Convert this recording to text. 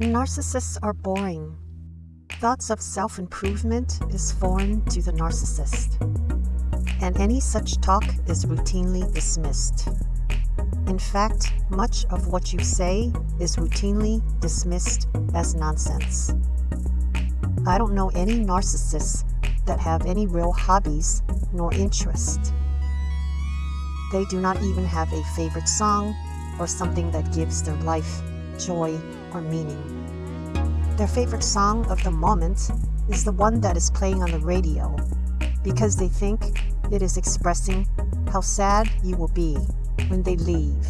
Narcissists are boring. Thoughts of self-improvement is foreign to the narcissist. And any such talk is routinely dismissed. In fact, much of what you say is routinely dismissed as nonsense. I don't know any narcissists that have any real hobbies nor interest. They do not even have a favorite song or something that gives their life joy or meaning. Their favorite song of the moment is the one that is playing on the radio because they think it is expressing how sad you will be when they leave.